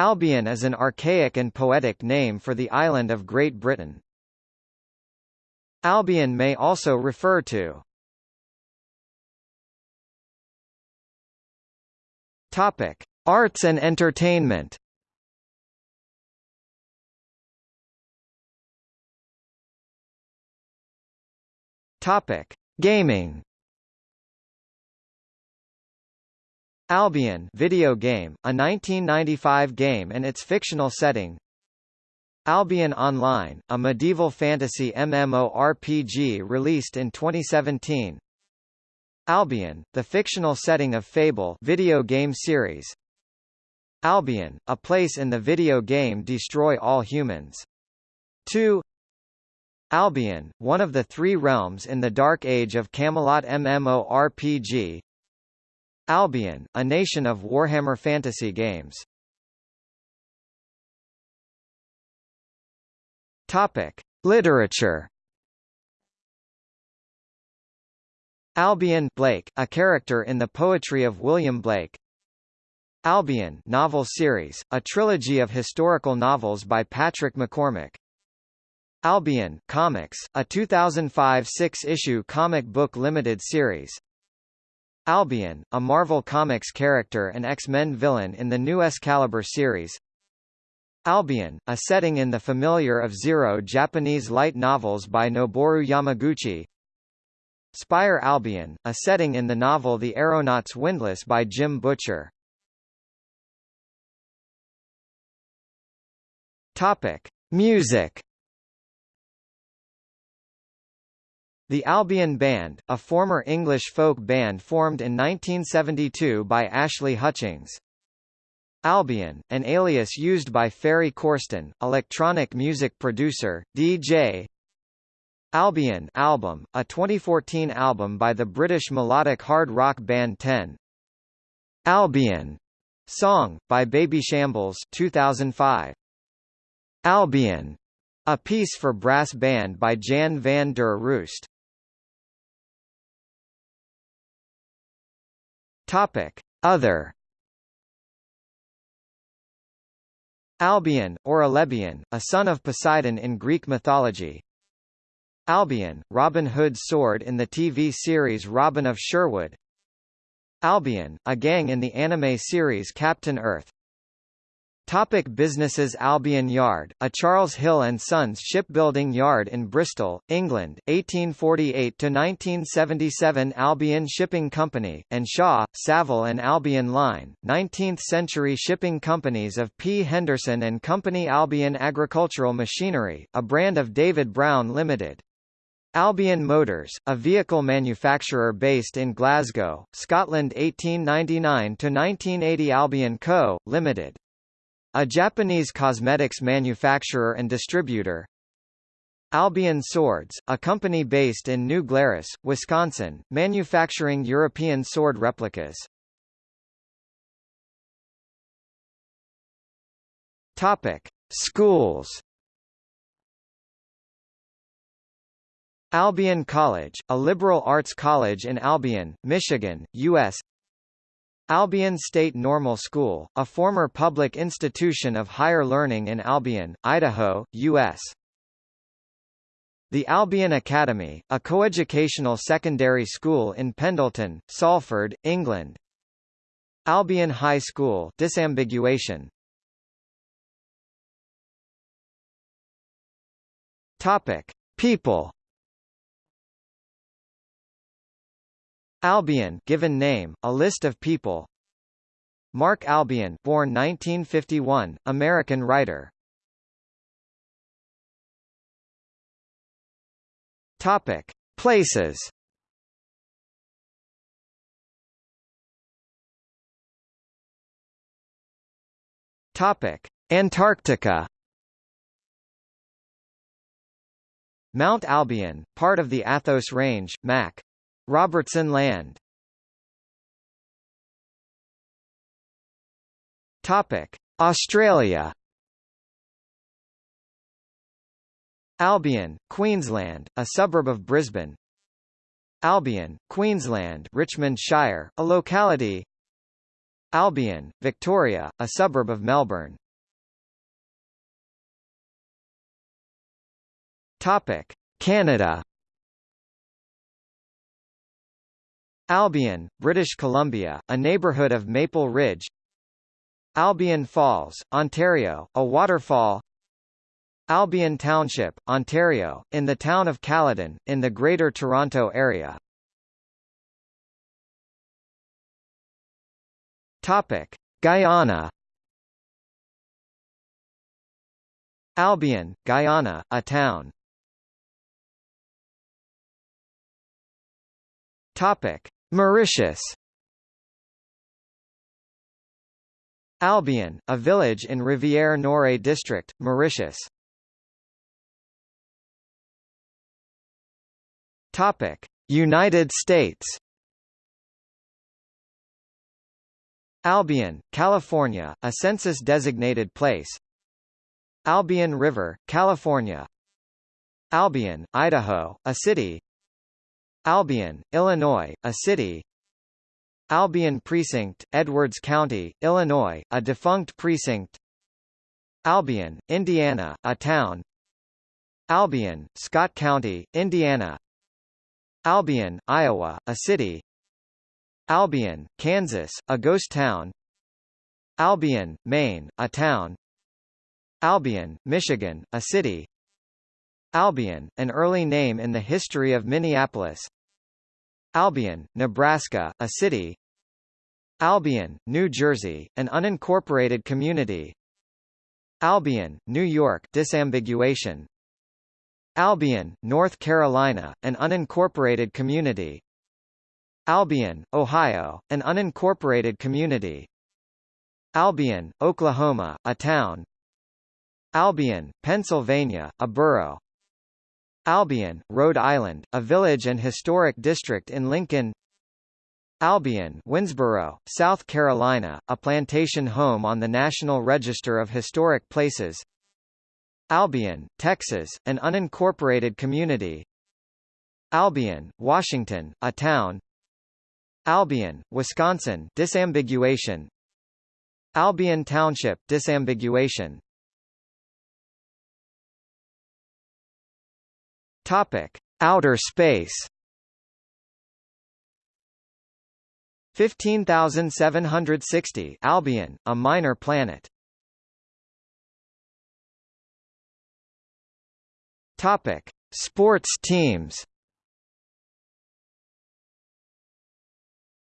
Albion is an archaic and poetic name for the island of Great Britain. Albion may also refer to Topic: Arts and entertainment. Topic: Gaming. Albion video game, a 1995 game and its fictional setting. Albion Online, a medieval fantasy MMORPG released in 2017. Albion, the fictional setting of Fable video game series. Albion, a place in the video game Destroy All Humans. 2 Albion, one of the three realms in the Dark Age of Camelot MMORPG Albion, a nation of Warhammer Fantasy games. Topic: Literature. Albion Blake, a character in the poetry of William Blake. Albion novel series, a trilogy of historical novels by Patrick McCormack. Albion Comics, a 2005 six-issue comic book limited series. Albion, a Marvel Comics character and X-Men villain in the new Excalibur series. Albion, a setting in the familiar of Zero Japanese light novels by Noboru Yamaguchi. Spire Albion, a setting in the novel The Aeronauts Windlass by Jim Butcher. Topic: Music The Albion Band, a former English folk band formed in 1972 by Ashley Hutchings. Albion, an alias used by Ferry Corsten, electronic music producer, DJ. Albion album, a 2014 album by the British melodic hard rock band Ten. Albion song, by Babyshambles 2005. Albion, a piece for brass band by Jan van der Roost. Topic: Other Albion, or Alebion, a son of Poseidon in Greek mythology. Albion, Robin Hood's sword in the TV series Robin of Sherwood. Albion, a gang in the anime series Captain Earth. Topic businesses Albion Yard, a Charles Hill & Sons shipbuilding yard in Bristol, England, 1848–1977 Albion Shipping Company, and Shaw, Saville and Albion Line, 19th-century shipping companies of P. Henderson and Company Albion Agricultural Machinery, a brand of David Brown Limited. Albion Motors, a vehicle manufacturer based in Glasgow, Scotland 1899–1980 Albion Co., Limited. A Japanese cosmetics manufacturer and distributor. Albion Swords, a company based in New Glarus, Wisconsin, manufacturing European sword replicas. Topic: Schools. Albion College, a liberal arts college in Albion, Michigan, U.S. Albion State Normal School, a former public institution of higher learning in Albion, Idaho, U.S. The Albion Academy, a coeducational secondary school in Pendleton, Salford, England. Albion High School disambiguation. Topic: People Albion given name, a list of people Mark Albion born 1951, American writer Topic. Places Topic. Antarctica Mount Albion, part of the Athos Range, Mac. Robertson Land Topic: Australia. Albion, Queensland, a suburb of Brisbane. Albion, Queensland, Richmond Shire, a locality. Albion, Victoria, a suburb of Melbourne. Topic: Canada. Albion, British Columbia, a neighbourhood of Maple Ridge. Albion Falls, Ontario, a waterfall. Albion Township, Ontario, in the town of Caledon, in the Greater Toronto Area. Topic: Guyana. Albion, Guyana, a town. Topic: Mauritius. Albion, a village in Rivière-Noire district, Mauritius. Topic: United States. Albion, California, a census-designated place. Albion River, California. Albion, Idaho, a city. Albion, Illinois, a city. Albion Precinct, Edwards County, Illinois, a defunct precinct. Albion, Indiana, a town. Albion, Scott County, Indiana. Albion, Iowa, a city. Albion, Kansas, a ghost town Albion, Maine, a town Albion, Michigan, a city Albion, an early name in the history of Minneapolis Albion, Nebraska, a city Albion, New Jersey, an unincorporated community Albion, New York disambiguation Albion, North Carolina, an unincorporated community Albion, Ohio, an unincorporated community. Albion, Oklahoma, a town. Albion, Pennsylvania, a borough. Albion, Rhode Island, a village and historic district in Lincoln. Albion, Winnsboro, South Carolina, a plantation home on the National Register of Historic Places. Albion, Texas, an unincorporated community. Albion, Washington, a town. Albion, Wisconsin disambiguation Albion Township disambiguation Topic. Outer space. 15760 Albion a minor planet. Topic. Sports teams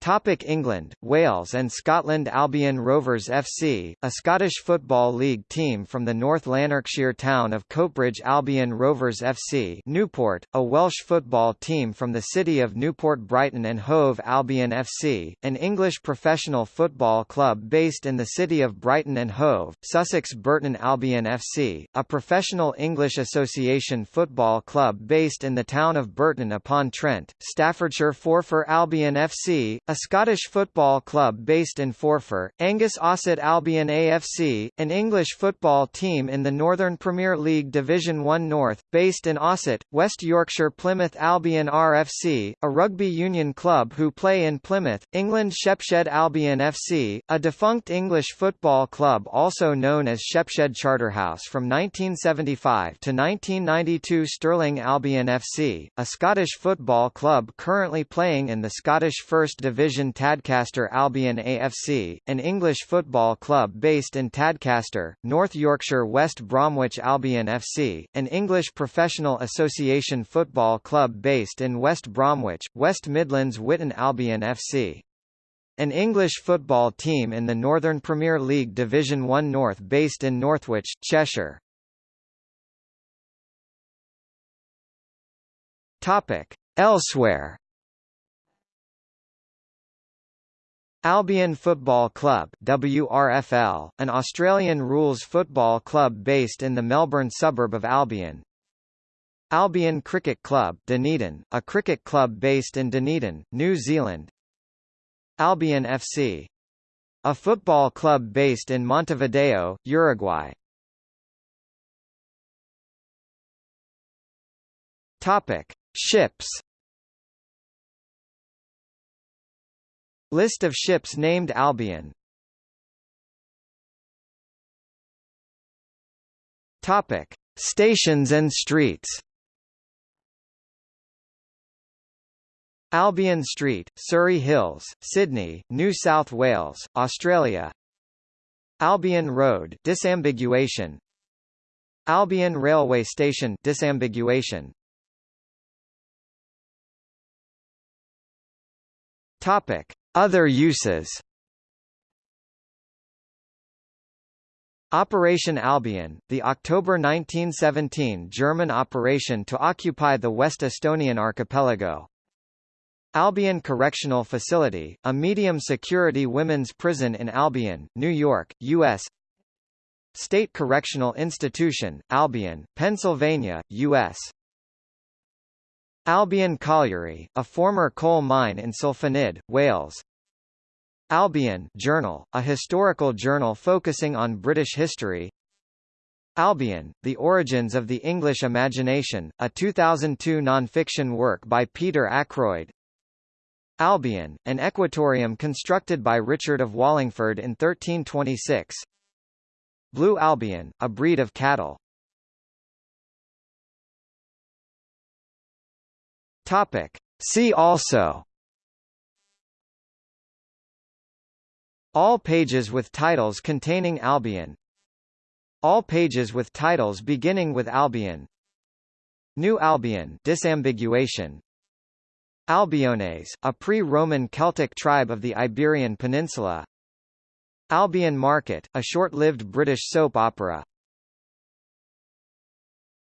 Topic England, Wales and Scotland Albion Rovers FC, a Scottish Football League team from the North Lanarkshire town of Coatbridge Albion Rovers FC Newport, a Welsh football team from the city of Newport Brighton and Hove Albion FC, an English professional football club based in the city of Brighton and Hove, Sussex Burton Albion FC, a professional English Association football club based in the town of Burton upon Trent, Staffordshire Forfar Albion FC, a Scottish football club based in Forfar, Angus Ossett Albion AFC, an English football team in the Northern Premier League Division 1 North, based in Ossett, West Yorkshire Plymouth Albion RFC, a rugby union club who play in Plymouth, England Shepshed Albion FC, a defunct English football club also known as Shepshed Charterhouse from 1975 to 1992 Stirling Albion FC, a Scottish football club currently playing in the Scottish First Division Division Tadcaster Albion AFC, an English football club based in Tadcaster, North Yorkshire West Bromwich Albion FC, an English professional association football club based in West Bromwich, West Midlands Witton Albion FC. An English football team in the Northern Premier League Division 1 North based in Northwich, Cheshire. Topic. Elsewhere Albion Football Club WRFL, an Australian rules football club based in the Melbourne suburb of Albion. Albion Cricket Club Dunedin, a cricket club based in Dunedin, New Zealand. Albion FC. A football club based in Montevideo, Uruguay. Topic: Ships List of ships named Albion. Topic. Stations and streets. Albion Street, Surry Hills, Sydney, New South Wales, Australia. Albion Road disambiguation. Albion Railway Station disambiguation. Topic. Other uses Operation Albion, the October 1917 German operation to occupy the West Estonian archipelago. Albion Correctional Facility, a medium-security women's prison in Albion, New York, U.S. State Correctional Institution, Albion, Pennsylvania, U.S. Albion Colliery, a former coal mine in Cilfynydd, Wales, Albion Journal, a historical journal focusing on British history. Albion, The Origins of the English Imagination, a 2002 non-fiction work by Peter Ackroyd. Albion, an equatorium constructed by Richard of Wallingford in 1326 Blue Albion, a breed of cattle Topic. See also. All pages with titles containing Albion. All pages with titles beginning with Albion. New Albion disambiguation. Albiones, a pre-Roman Celtic tribe of the Iberian Peninsula. Albion Market, a short-lived British soap opera